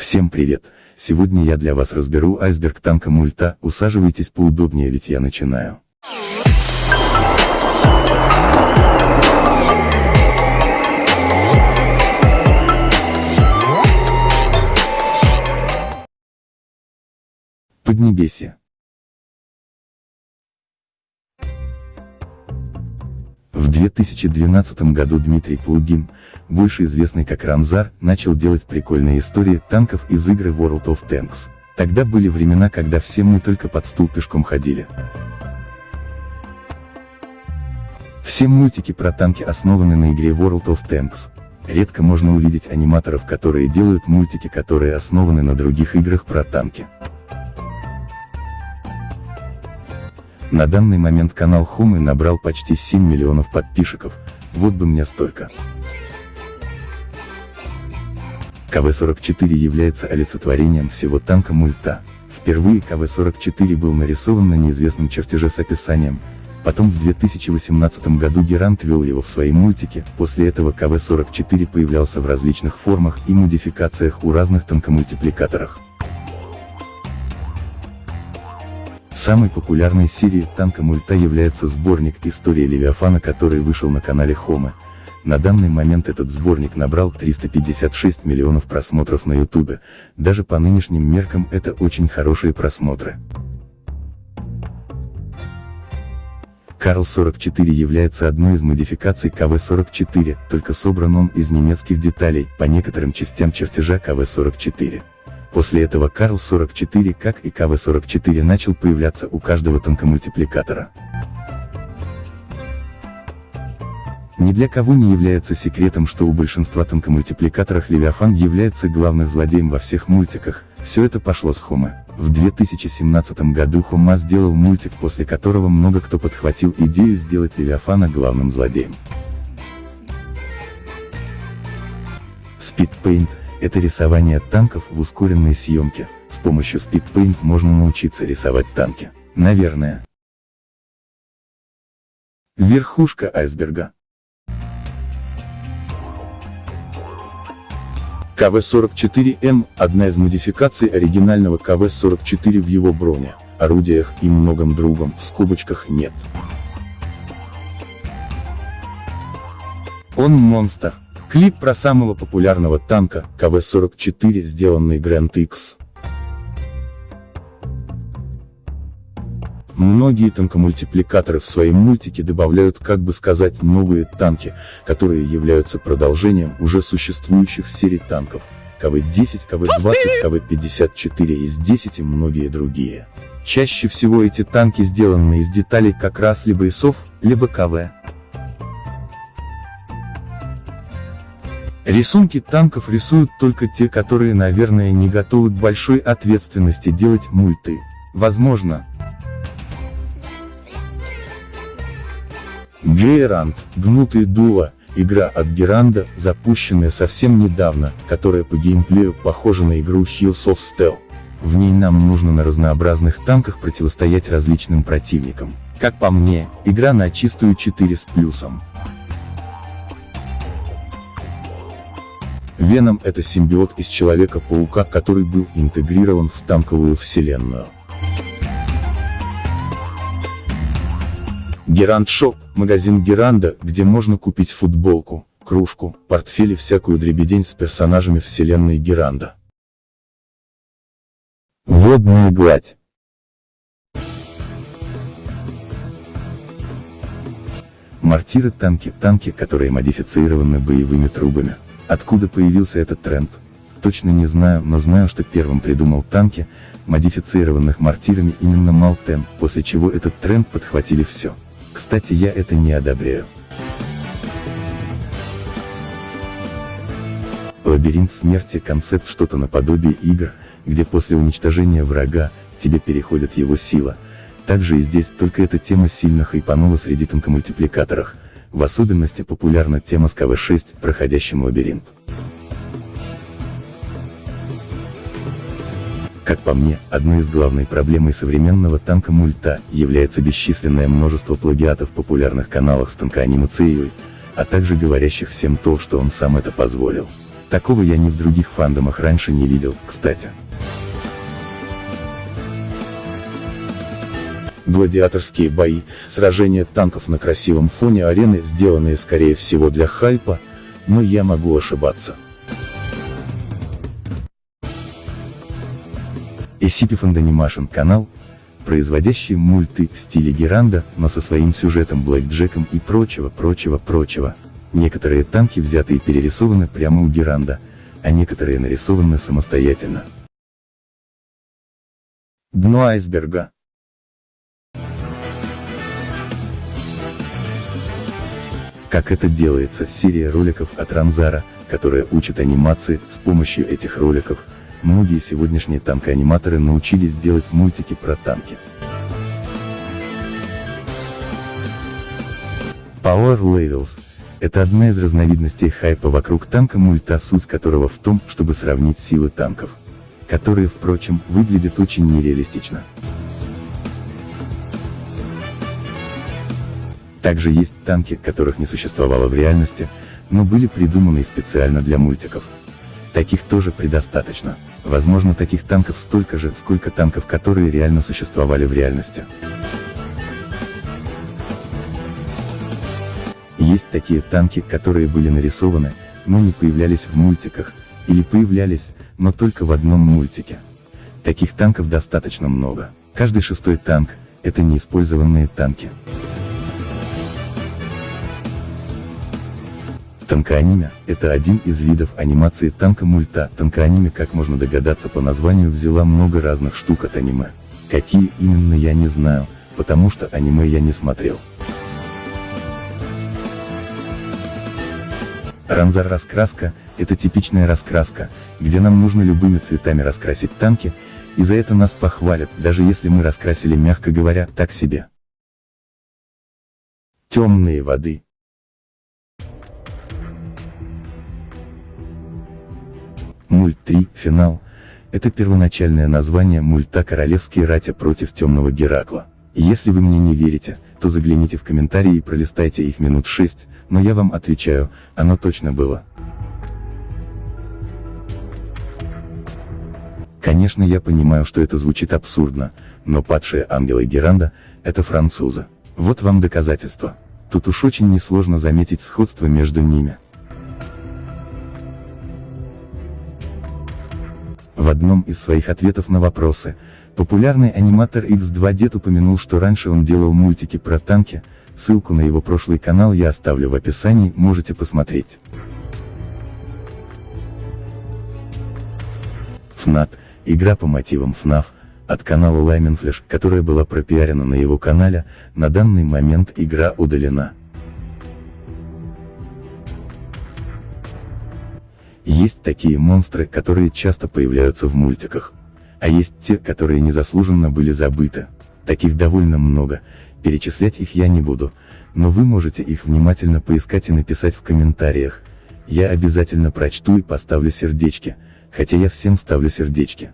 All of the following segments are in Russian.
Всем привет! Сегодня я для вас разберу айсберг танка мульта, усаживайтесь поудобнее ведь я начинаю. Поднебесье. 2012 году Дмитрий Плугин, больше известный как Ранзар, начал делать прикольные истории танков из игры World of Tanks. Тогда были времена, когда все мы только под стул пешком ходили. Все мультики про танки основаны на игре World of Tanks. Редко можно увидеть аниматоров, которые делают мультики, которые основаны на других играх про танки. На данный момент канал Хумы набрал почти 7 миллионов подписчиков, вот бы мне столько. КВ-44 является олицетворением всего танка мульта. Впервые КВ-44 был нарисован на неизвестном чертеже с описанием, потом в 2018 году Герант вел его в свои мультики, после этого КВ-44 появлялся в различных формах и модификациях у разных танкомультипликаторах. Самой популярной серией танка мульта является сборник «История Левиафана», который вышел на канале Хома. На данный момент этот сборник набрал 356 миллионов просмотров на ютубе, даже по нынешним меркам это очень хорошие просмотры. Карл 44 является одной из модификаций КВ-44, только собран он из немецких деталей, по некоторым частям чертежа КВ-44. После этого Карл 44 как и КВ-44 начал появляться у каждого танкомультипликатора. Ни для кого не является секретом, что у большинства танкомультипликаторов Левиафан является главным злодеем во всех мультиках, все это пошло с Хумы. В 2017 году Хума сделал мультик, после которого много кто подхватил идею сделать Левиафана главным злодеем. Speedpaint это рисование танков в ускоренной съемке. С помощью Speedpaint можно научиться рисовать танки. Наверное. Верхушка айсберга. КВ-44М – одна из модификаций оригинального КВ-44 в его броне, орудиях и многом другом, в скобочках нет. Он монстр. Клип про самого популярного танка, КВ-44, сделанный Grand X. Многие танкомультипликаторы в свои мультики добавляют, как бы сказать, новые танки, которые являются продолжением уже существующих серий танков, КВ-10, КВ-20, КВ-54 из 10 и многие другие. Чаще всего эти танки сделаны из деталей как раз либо ИСов, либо КВ. Рисунки танков рисуют только те, которые, наверное, не готовы к большой ответственности делать мульты. Возможно. Гейрант, гнутые дула, игра от Геранда, запущенная совсем недавно, которая по геймплею похожа на игру Hills of Steel. В ней нам нужно на разнообразных танках противостоять различным противникам. Как по мне, игра на чистую 4 с плюсом. Веном — это симбиот из Человека-паука, который был интегрирован в танковую вселенную. Gerand Shop – магазин Геранда, где можно купить футболку, кружку, портфель и всякую дребедень с персонажами вселенной Геранда. Водная гладь Мортиры танки, танки, которые модифицированы боевыми трубами. Откуда появился этот тренд? Точно не знаю, но знаю, что первым придумал танки, модифицированных мортирами именно Малтен, после чего этот тренд подхватили все. Кстати я это не одобряю. Лабиринт смерти – концепт что-то наподобие игр, где после уничтожения врага, тебе переходит его сила. Также и здесь, только эта тема сильно хайпанула среди танкомультипликаторах, в особенности популярна тема с КВ-6, проходящим лабиринт. Как по мне, одной из главной проблемой современного танка мульта является бесчисленное множество плагиатов в популярных каналах с танкоанимацией, а также говорящих всем то, что он сам это позволил. Такого я ни в других фандомах раньше не видел, кстати. Гладиаторские бои, сражения танков на красивом фоне арены, сделанные скорее всего для хайпа, но я могу ошибаться. SCP Fandanimation канал, производящий мульты в стиле Геранда, но со своим сюжетом Блэк Джеком и прочего, прочего, прочего. Некоторые танки взяты и перерисованы прямо у Геранда, а некоторые нарисованы самостоятельно. Дно айсберга. Как это делается, серия роликов от Ранзара, которая учит анимации, с помощью этих роликов, многие сегодняшние танкоаниматоры научились делать мультики про танки. Power Levels – это одна из разновидностей хайпа вокруг танка мульта, суть которого в том, чтобы сравнить силы танков, которые, впрочем, выглядят очень нереалистично. Также есть танки, которых не существовало в реальности, но были придуманы специально для мультиков. Таких тоже предостаточно. Возможно таких танков столько же, сколько танков, которые реально существовали в реальности. Есть такие танки, которые были нарисованы, но не появлялись в мультиках, или появлялись, но только в одном мультике. Таких танков достаточно много. Каждый шестой танк – это неиспользованные танки. Танкоаниме – это один из видов анимации танка-мульта. Танкоаниме, как можно догадаться по названию, взяла много разных штук от аниме. Какие именно я не знаю, потому что аниме я не смотрел. Ранзар раскраска – это типичная раскраска, где нам нужно любыми цветами раскрасить танки, и за это нас похвалят, даже если мы раскрасили, мягко говоря, так себе. Темные воды Мульт 3, финал. Это первоначальное название мульта «Королевские ратя против темного Геракла». Если вы мне не верите, то загляните в комментарии и пролистайте их минут 6, но я вам отвечаю, оно точно было. Конечно я понимаю, что это звучит абсурдно, но падшие ангелы Геранда – это французы. Вот вам доказательство. Тут уж очень несложно заметить сходство между ними. Одном из своих ответов на вопросы, популярный аниматор X2 Дед упомянул, что раньше он делал мультики про танки, ссылку на его прошлый канал я оставлю в описании, можете посмотреть. FNAT – игра по мотивам FNAF, от канала Lyman Flash, которая была пропиарена на его канале, на данный момент игра удалена. Есть такие монстры, которые часто появляются в мультиках. А есть те, которые незаслуженно были забыты. Таких довольно много, перечислять их я не буду, но вы можете их внимательно поискать и написать в комментариях. Я обязательно прочту и поставлю сердечки, хотя я всем ставлю сердечки.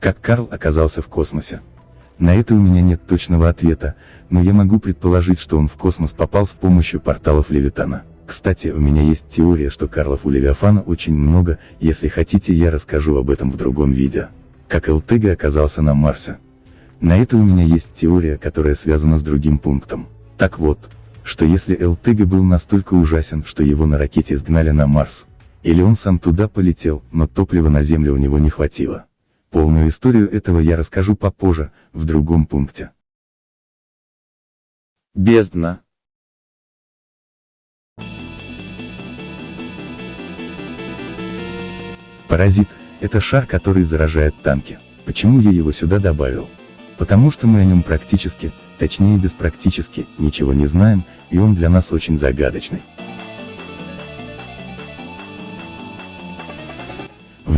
Как Карл оказался в космосе? На это у меня нет точного ответа, но я могу предположить, что он в космос попал с помощью порталов Левитана. Кстати, у меня есть теория, что Карлов у Левиафана очень много, если хотите я расскажу об этом в другом видео. Как Элтега оказался на Марсе. На это у меня есть теория, которая связана с другим пунктом. Так вот, что если Элтега был настолько ужасен, что его на ракете сгнали на Марс, или он сам туда полетел, но топлива на Землю у него не хватило. Полную историю этого я расскажу попозже, в другом пункте. Бездна. Паразит – это шар, который заражает танки. Почему я его сюда добавил? Потому что мы о нем практически, точнее без практически, ничего не знаем, и он для нас очень загадочный.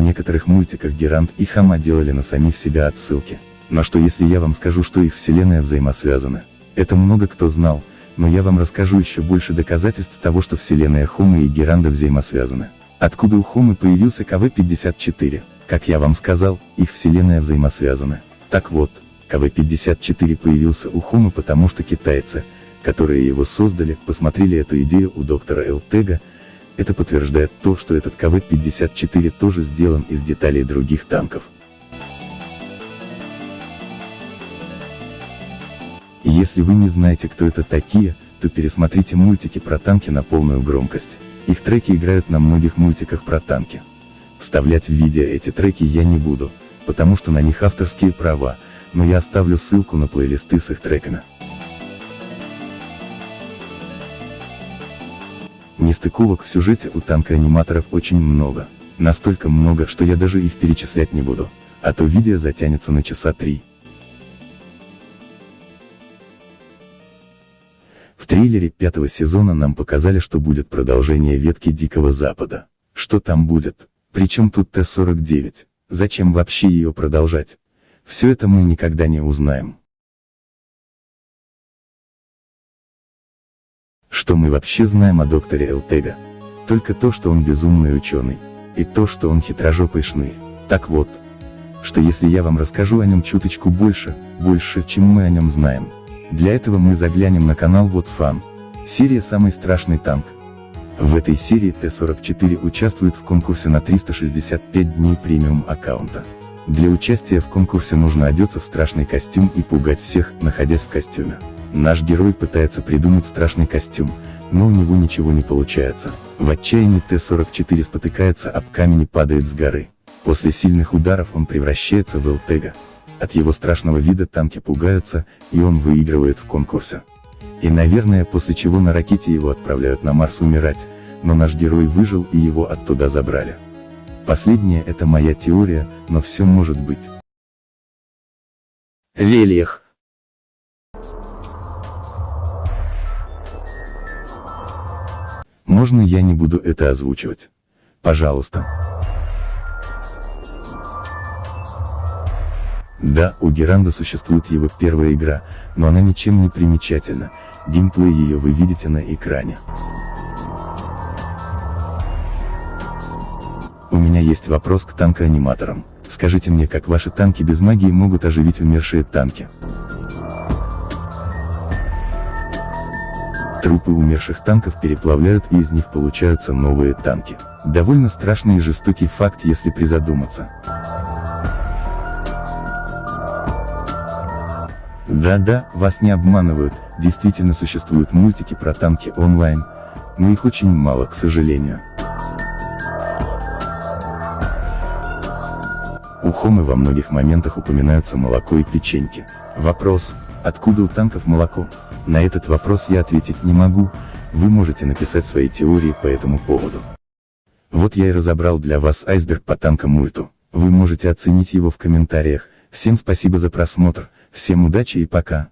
Некоторых мультиках Герант и Хама делали на самих себя отсылки. Но что если я вам скажу, что их вселенная взаимосвязаны? Это много кто знал, но я вам расскажу еще больше доказательств того, что вселенная Хомы и Геранда взаимосвязаны. Откуда у Хомы появился КВ-54? Как я вам сказал, их вселенная взаимосвязаны. Так вот, КВ-54 появился у Хомы потому что китайцы, которые его создали, посмотрели эту идею у доктора Элтега, это подтверждает то, что этот КВ-54 тоже сделан из деталей других танков. Если вы не знаете кто это такие, то пересмотрите мультики про танки на полную громкость. Их треки играют на многих мультиках про танки. Вставлять в видео эти треки я не буду, потому что на них авторские права, но я оставлю ссылку на плейлисты с их треками. Нестыковок в сюжете у танка-аниматоров очень много. Настолько много, что я даже их перечислять не буду, а то видео затянется на часа три. В трейлере пятого сезона нам показали, что будет продолжение ветки Дикого Запада. Что там будет? Причем тут Т-49? Зачем вообще ее продолжать? Все это мы никогда не узнаем. Что мы вообще знаем о докторе Элтега? Только то, что он безумный ученый. И то, что он хитрожопый шны. Так вот, что если я вам расскажу о нем чуточку больше, больше, чем мы о нем знаем, для этого мы заглянем на канал Вот Фан. Серия «Самый страшный танк». В этой серии Т-44 участвует в конкурсе на 365 дней премиум аккаунта. Для участия в конкурсе нужно одеться в страшный костюм и пугать всех, находясь в костюме. Наш герой пытается придумать страшный костюм, но у него ничего не получается. В отчаянии Т-44 спотыкается об камень и падает с горы. После сильных ударов он превращается в Элтега. От его страшного вида танки пугаются, и он выигрывает в конкурсе. И наверное после чего на ракете его отправляют на Марс умирать, но наш герой выжил и его оттуда забрали. Последнее это моя теория, но все может быть. Вельях. Можно я не буду это озвучивать? Пожалуйста. Да, у Геранда существует его первая игра, но она ничем не примечательна, геймплей ее вы видите на экране. У меня есть вопрос к танкоаниматорам. Скажите мне, как ваши танки без магии могут оживить умершие танки? Трупы умерших танков переплавляют и из них получаются новые танки. Довольно страшный и жестокий факт, если призадуматься. Да-да, вас не обманывают, действительно существуют мультики про танки онлайн, но их очень мало, к сожалению. У Хомы во многих моментах упоминаются молоко и печеньки. Вопрос, откуда у танков молоко? На этот вопрос я ответить не могу, вы можете написать свои теории по этому поводу. Вот я и разобрал для вас айсберг по танкам мульту. Вы можете оценить его в комментариях. Всем спасибо за просмотр. Всем удачи и пока.